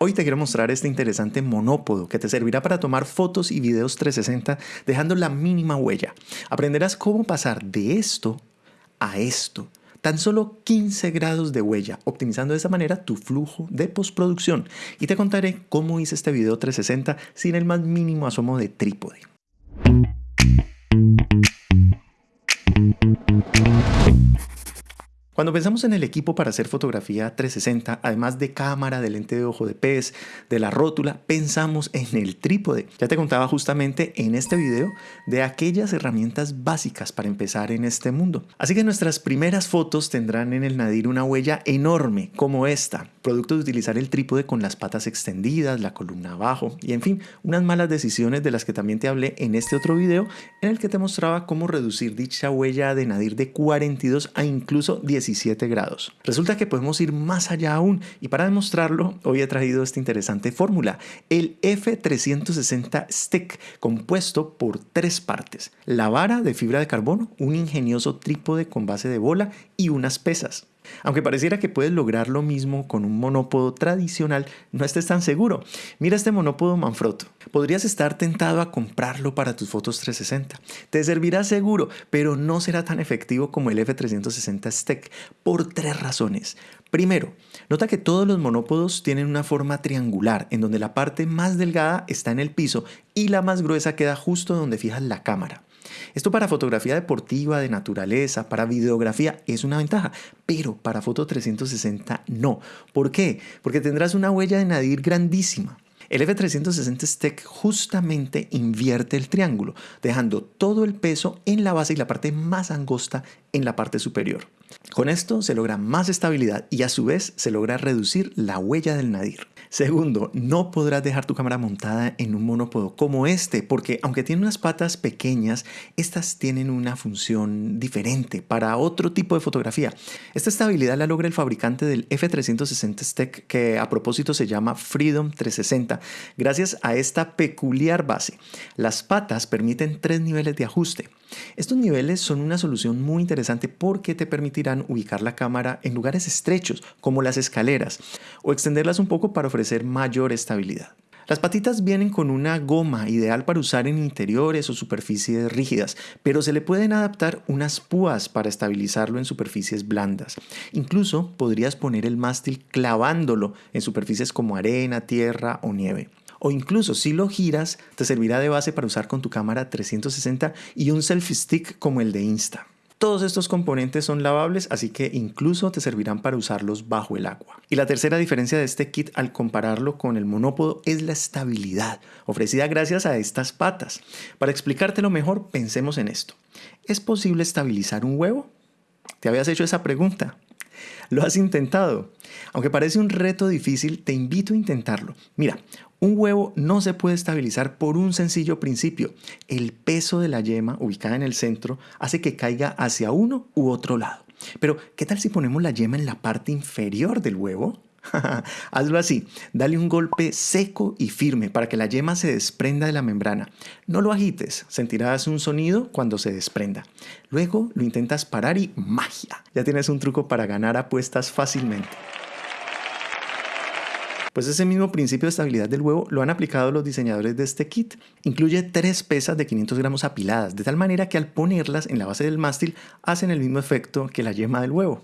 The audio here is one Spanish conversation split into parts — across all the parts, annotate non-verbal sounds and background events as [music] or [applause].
Hoy te quiero mostrar este interesante monópodo que te servirá para tomar fotos y videos 360 dejando la mínima huella. Aprenderás cómo pasar de esto a esto. Tan solo 15 grados de huella, optimizando de esa manera tu flujo de postproducción. Y te contaré cómo hice este video 360 sin el más mínimo asomo de trípode. Cuando pensamos en el equipo para hacer fotografía 360, además de cámara, de lente de ojo de pez, de la rótula, pensamos en el trípode. Ya te contaba justamente en este video de aquellas herramientas básicas para empezar en este mundo. Así que nuestras primeras fotos tendrán en el Nadir una huella enorme como esta, producto de utilizar el trípode con las patas extendidas, la columna abajo y en fin, unas malas decisiones de las que también te hablé en este otro video en el que te mostraba cómo reducir dicha huella de Nadir de 42 a incluso 10 grados. Resulta que podemos ir más allá aún y para demostrarlo hoy he traído esta interesante fórmula, el F360 Stick compuesto por tres partes, la vara de fibra de carbono, un ingenioso trípode con base de bola y unas pesas. Aunque pareciera que puedes lograr lo mismo con un monópodo tradicional, no estés tan seguro. Mira este monópodo Manfrotto. Podrías estar tentado a comprarlo para tus fotos 360. Te servirá seguro, pero no será tan efectivo como el F360 Stack por tres razones. Primero, nota que todos los monópodos tienen una forma triangular, en donde la parte más delgada está en el piso y la más gruesa queda justo donde fijas la cámara. Esto para fotografía deportiva, de naturaleza, para videografía es una ventaja, pero para foto 360 no. ¿Por qué? Porque tendrás una huella de nadir grandísima. El F360 Stack justamente invierte el triángulo, dejando todo el peso en la base y la parte más angosta en la parte superior. Con esto se logra más estabilidad y a su vez se logra reducir la huella del nadir. Segundo, no podrás dejar tu cámara montada en un monópodo como este, porque aunque tiene unas patas pequeñas, estas tienen una función diferente para otro tipo de fotografía. Esta estabilidad la logra el fabricante del F360 Stack, que a propósito se llama Freedom 360, gracias a esta peculiar base. Las patas permiten tres niveles de ajuste. Estos niveles son una solución muy interesante porque te permitirán ubicar la cámara en lugares estrechos, como las escaleras, o extenderlas un poco para ofrecer mayor estabilidad. Las patitas vienen con una goma ideal para usar en interiores o superficies rígidas, pero se le pueden adaptar unas púas para estabilizarlo en superficies blandas. Incluso podrías poner el mástil clavándolo en superficies como arena, tierra o nieve o incluso si lo giras te servirá de base para usar con tu cámara 360 y un selfie stick como el de Insta. Todos estos componentes son lavables, así que incluso te servirán para usarlos bajo el agua. Y la tercera diferencia de este kit al compararlo con el monópodo es la estabilidad, ofrecida gracias a estas patas. Para explicártelo mejor, pensemos en esto. ¿Es posible estabilizar un huevo? ¿Te habías hecho esa pregunta? [laughs] ¿Lo has intentado? Aunque parece un reto difícil, te invito a intentarlo. Mira, un huevo no se puede estabilizar por un sencillo principio. El peso de la yema ubicada en el centro hace que caiga hacia uno u otro lado. Pero, ¿qué tal si ponemos la yema en la parte inferior del huevo? [laughs] Hazlo así, dale un golpe seco y firme para que la yema se desprenda de la membrana. No lo agites, sentirás un sonido cuando se desprenda. Luego lo intentas parar y magia. Ya tienes un truco para ganar apuestas fácilmente. Pues ese mismo principio de estabilidad del huevo lo han aplicado los diseñadores de este kit. Incluye tres pesas de 500 gramos apiladas, de tal manera que al ponerlas en la base del mástil hacen el mismo efecto que la yema del huevo.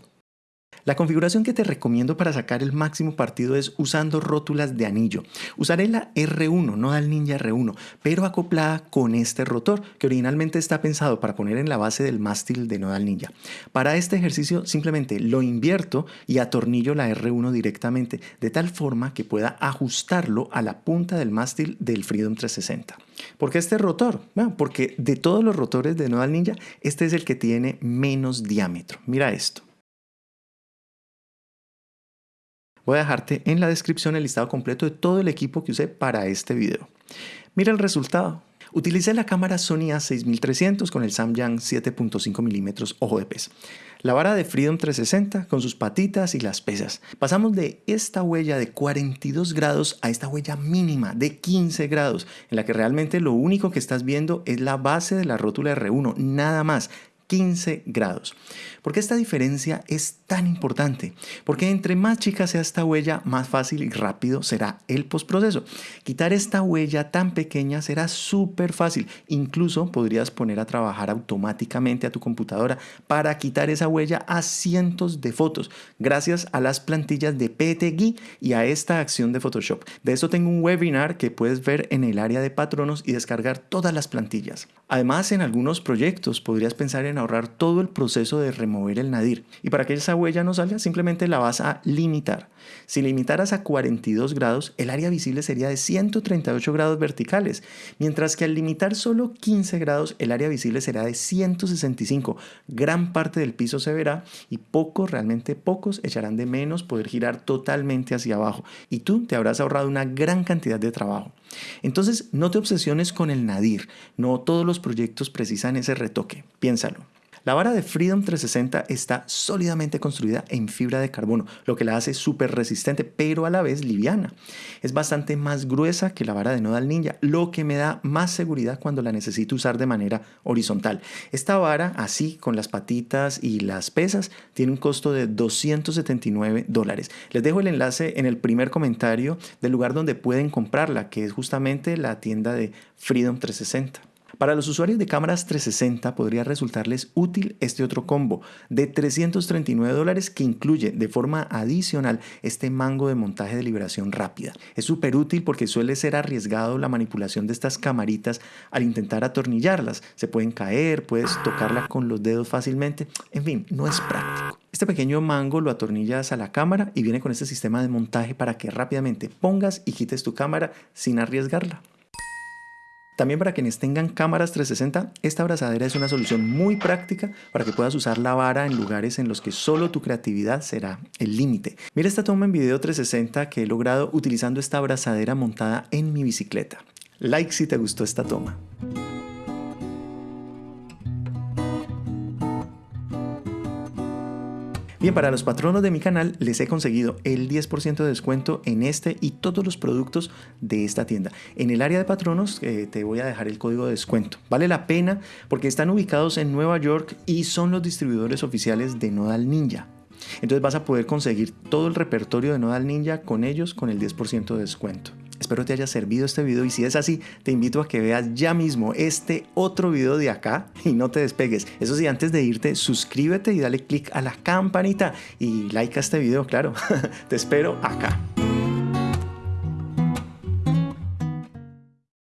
La configuración que te recomiendo para sacar el máximo partido es usando rótulas de anillo. Usaré la R1, no el Ninja R1, pero acoplada con este rotor que originalmente está pensado para poner en la base del mástil de Nodal Ninja. Para este ejercicio simplemente lo invierto y atornillo la R1 directamente de tal forma que pueda ajustarlo a la punta del mástil del Freedom 360. ¿Por qué este rotor? Bueno, porque de todos los rotores de Nodal Ninja, este es el que tiene menos diámetro. Mira esto. Voy a dejarte en la descripción el listado completo de todo el equipo que usé para este video. Mira el resultado. Utilicé la cámara Sony A6300 con el Samyang 7.5 mm ojo de pez. La vara de Freedom 360 con sus patitas y las pesas. Pasamos de esta huella de 42 grados a esta huella mínima de 15 grados, en la que realmente lo único que estás viendo es la base de la rótula R1, nada más 15 grados. ¿Por qué esta diferencia es tan importante? Porque entre más chica sea esta huella, más fácil y rápido será el postproceso. Quitar esta huella tan pequeña será súper fácil. Incluso podrías poner a trabajar automáticamente a tu computadora para quitar esa huella a cientos de fotos, gracias a las plantillas de PTGui y a esta acción de Photoshop. De eso tengo un webinar que puedes ver en el área de patronos y descargar todas las plantillas. Además, en algunos proyectos podrías pensar en ahorrar todo el proceso de remover el nadir. Y para que esa huella no salga, simplemente la vas a limitar. Si limitaras a 42 grados, el área visible sería de 138 grados verticales, mientras que al limitar solo 15 grados, el área visible será de 165. Gran parte del piso se verá y pocos, realmente pocos, echarán de menos poder girar totalmente hacia abajo. Y tú te habrás ahorrado una gran cantidad de trabajo. Entonces, no te obsesiones con el nadir. No todos los proyectos precisan ese retoque. Piénsalo. La vara de Freedom 360 está sólidamente construida en fibra de carbono, lo que la hace súper resistente, pero a la vez liviana. Es bastante más gruesa que la vara de Nodal Ninja, lo que me da más seguridad cuando la necesito usar de manera horizontal. Esta vara, así con las patitas y las pesas, tiene un costo de 279 dólares. Les dejo el enlace en el primer comentario del lugar donde pueden comprarla, que es justamente la tienda de Freedom 360. Para los usuarios de cámaras 360 podría resultarles útil este otro combo de 339 dólares que incluye de forma adicional este mango de montaje de liberación rápida. Es súper útil porque suele ser arriesgado la manipulación de estas camaritas al intentar atornillarlas. Se pueden caer, puedes tocarla con los dedos fácilmente. En fin, no es práctico. Este pequeño mango lo atornillas a la cámara y viene con este sistema de montaje para que rápidamente pongas y quites tu cámara sin arriesgarla. También para quienes tengan cámaras 360, esta abrazadera es una solución muy práctica para que puedas usar la vara en lugares en los que solo tu creatividad será el límite. Mira esta toma en video 360 que he logrado utilizando esta abrazadera montada en mi bicicleta. Like si te gustó esta toma. Bien, para los patronos de mi canal les he conseguido el 10% de descuento en este y todos los productos de esta tienda. En el área de patronos eh, te voy a dejar el código de descuento. Vale la pena porque están ubicados en Nueva York y son los distribuidores oficiales de Nodal Ninja. Entonces vas a poder conseguir todo el repertorio de Nodal Ninja con ellos con el 10% de descuento. Espero te haya servido este video y si es así, te invito a que veas ya mismo este otro video de acá y no te despegues. Eso sí, antes de irte, suscríbete y dale click a la campanita y like a este video, claro. [laughs] te espero acá.